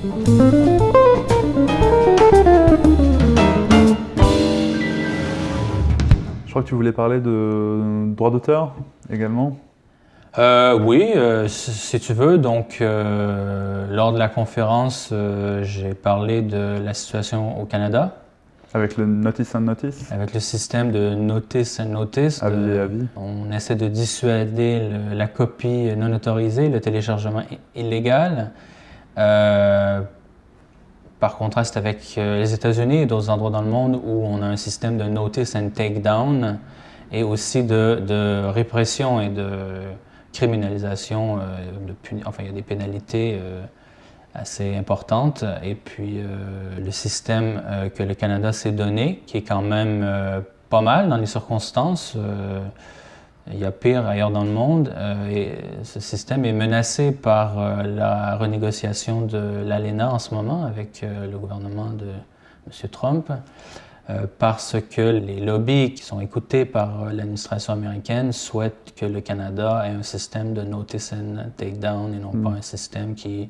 Je crois que tu voulais parler de droit d'auteur également euh, oui, euh, si tu veux. Donc, euh, lors de la conférence, j'ai parlé de la situation au Canada. Avec le Notice and Notice Avec le système de Notice and Notice. Avis et avis. On essaie de dissuader la copie non autorisée, le téléchargement illégal. Contraste avec les États-Unis et d'autres endroits dans le monde où on a un système de Notice and Takedown et aussi de, répression et de criminalisation, euh, de enfin il y a des pénalités euh, assez importantes. Et puis euh, le système que le Canada s'est donné, qui est quand même pas mal dans les circonstances, il y a pire ailleurs dans le monde. et ce système est menacé par la renégociation de l'ALENA en ce moment avec le gouvernement de M. Trump. Euh, parce que les lobbies qui sont écoutés par euh, l'administration américaine souhaitent que le Canada ait un système de notice and takedown et non pas mm. un système qui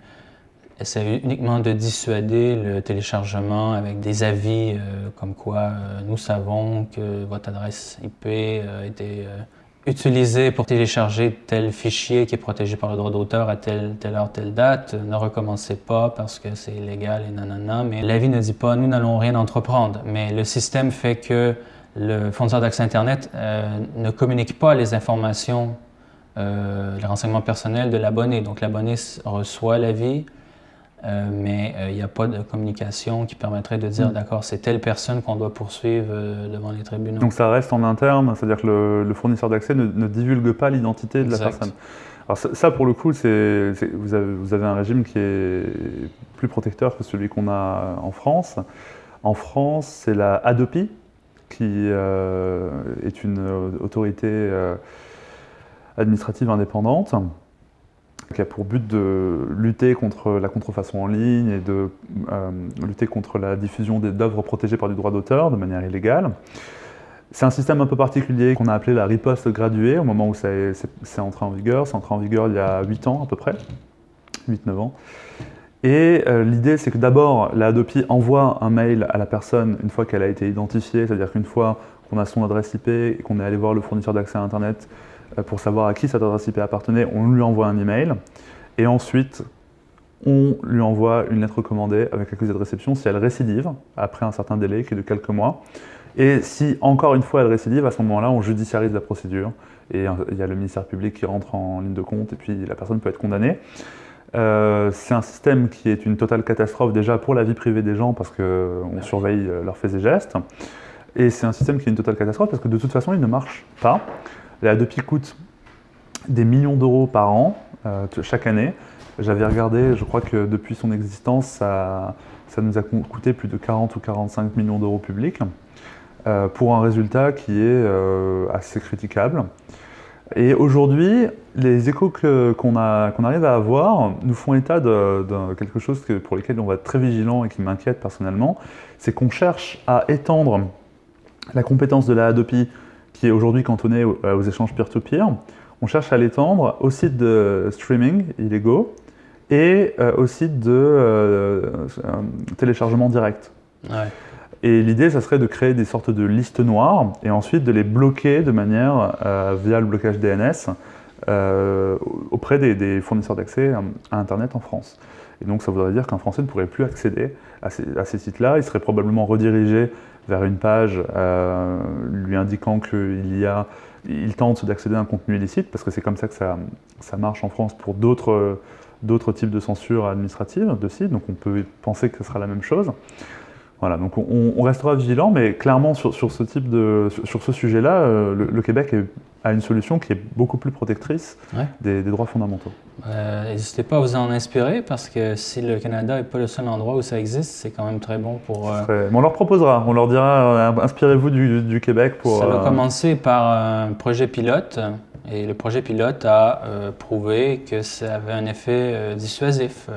essaie uniquement de dissuader le téléchargement avec des avis euh, comme quoi nous savons que votre adresse IP a été utiliser pour télécharger tel fichier qui est protégé par le droit d'auteur à telle, telle heure, telle date. Ne recommencez pas parce que c'est illégal et nanana. Mais l'avis ne dit pas, nous n'allons rien entreprendre. Mais le système fait que le fournisseur d'accès Internet euh, ne communique pas les informations, euh, les renseignements personnels de l'abonné. Donc l'abonné reçoit l'avis, euh, mais il n'y a pas de communication qui permettrait de dire, mm. d'accord, c'est telle personne qu'on doit poursuivre euh, devant les tribunaux. Donc ça reste en interne, c'est-à-dire que le, fournisseur d'accès ne, divulgue pas l'identité de la personne. Alors ça, pour le coup, c'est vous, avez, un régime qui est plus protecteur que celui qu'on a en France. En France, c'est la ADOPI, qui euh, est une autorité administrative indépendante qui a pour but de lutter contre la contrefaçon en ligne et de euh, lutter contre la diffusion d'œuvres protégées par du droit d'auteur de manière illégale. C'est un système un peu particulier qu'on a appelé la riposte graduée au moment où c'est entré en vigueur. C'est entré en vigueur il y a 8 ans à peu près, 8-9 ans. Et euh, l'idée, c'est que d'abord, la Adopi envoie un mail à la personne une fois qu'elle a été identifiée, c'est-à-dire qu'une fois qu'on a son adresse IP et qu'on est allé voir le fournisseur d'accès à Internet, pour savoir à qui cette adresse IP appartenait, on lui envoie un email. Et ensuite, on lui envoie une lettre recommandée avec accusé de réception si elle récidive, après un certain délai qui est de quelques mois. Et si, encore une fois, elle récidive, à ce moment-là, on judiciarise la procédure. Et il y a le ministère public qui rentre en ligne de compte, et puis la personne peut être condamnée. Euh, c'est un système qui est une totale catastrophe déjà pour la vie privée des gens, parce qu'on surveille euh, leurs faits et gestes. Et c'est un système qui est une totale catastrophe, parce que de toute façon, il ne marche pas. La Adopi coûte des millions d'euros par an, euh, chaque année. J'avais regardé, je crois que depuis son existence, ça, nous a coûté plus de 40 ou 45 millions d'euros publics, euh, pour un résultat qui est euh, assez critiquable. Et aujourd'hui, les échos qu'on arrive à avoir nous font état de, quelque chose pour lequel on va être très vigilant et qui m'inquiète personnellement, c'est qu'on cherche à étendre la compétence de la Adopi qui est aujourd'hui cantonné euh, aux échanges peer-to-peer. On cherche à l'étendre aux sites de streaming illégaux et euh, aux sites de euh, téléchargement direct. Et l'idée, ça serait de créer des sortes de listes noires et ensuite de les bloquer de manière, via le blocage DNS, auprès des, fournisseurs d'accès à Internet en France. Et donc ça voudrait dire qu'un Français ne pourrait plus accéder à ces, à ces sites-là. Il serait probablement redirigé vers une page euh, lui indiquant qu'il tente d'accéder à un contenu illicite, parce que c'est comme ça que ça, marche en France pour d'autres types de censure administrative de sites, donc on peut penser que ce sera la même chose. Voilà, donc on, restera vigilant, mais clairement sur, ce sujet-là, euh, le, Québec a une solution qui est beaucoup plus protectrice des, droits fondamentaux. Euh, n'hésitez pas à vous en inspirer, parce que si le Canada n'est pas le seul endroit où ça existe, c'est quand même très bon pour... Euh, on leur proposera, on leur dira, inspirez-vous du, Québec pour... Ça va commencer par un projet pilote, et le projet pilote a prouvé que ça avait un effet dissuasif.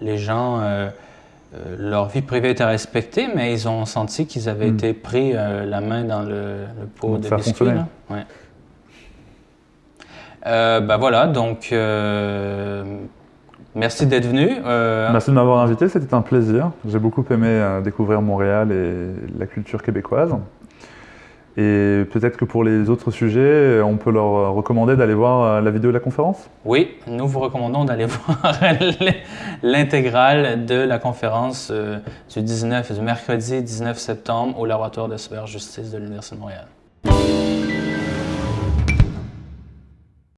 les gens euh, leur vie privée était respectée, mais ils ont senti qu'ils avaient hmm. été pris euh, la main dans le, pot de biscuits. Ouais. Euh, ben voilà, donc Merci d'être venu. Merci de m'avoir invité, c'était un plaisir. J'ai beaucoup aimé découvrir Montréal et la culture québécoise. Et peut-être que pour les autres sujets, on peut leur recommander d'aller voir la vidéo de la conférence? Oui, nous vous recommandons d'aller voir l'intégrale de la conférence du 19, du mercredi 19 septembre au laboratoire de cyberjustice de l'Université de Montréal.